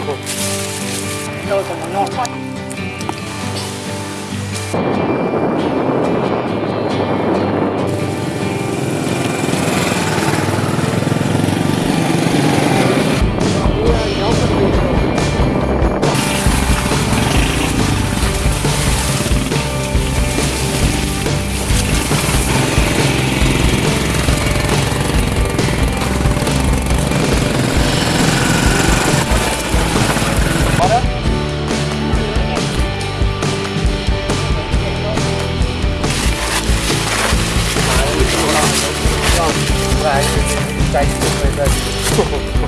做？要怎么弄？Rồi còn ngon quá. anh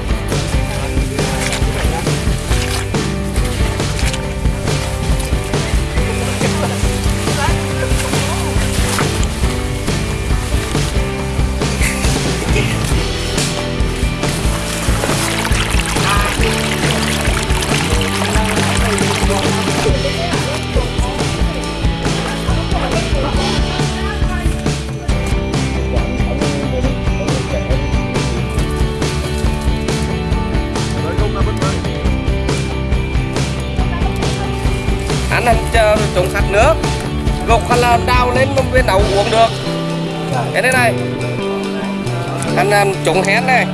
anh chờ trồng sạch nước gục hay là đào lên một bên đậu uống được. Cái đây này. Anh làm trồng hén này.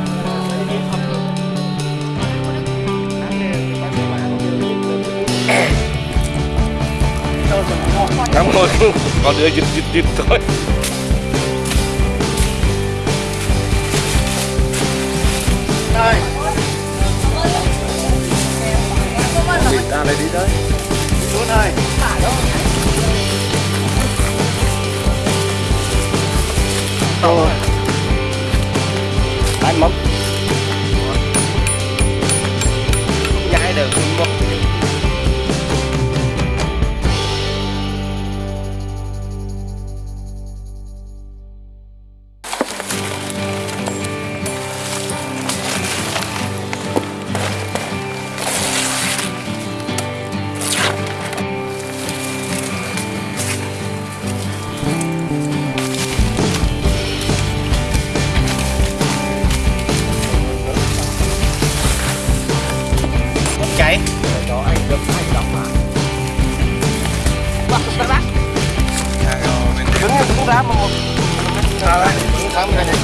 Cảm ơn. Còn đưa dịch dịch dịch thôi. Đây. đi ra đây đi tới Xuống đây. rồi anh mắm nhai được một ra mà một đây cũng thăm cái này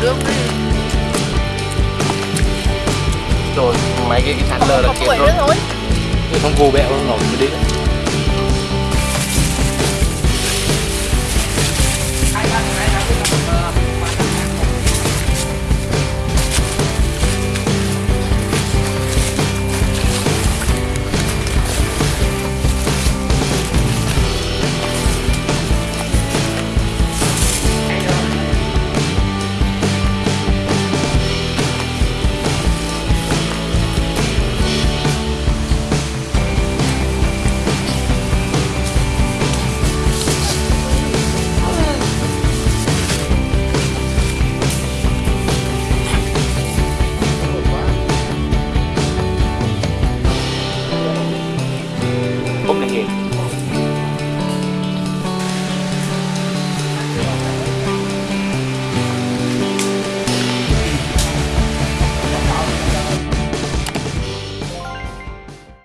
Nước đi. rồi mấy cái cái sạt lở là tuổi rồi thôi. không vô bẹo nó nổi đi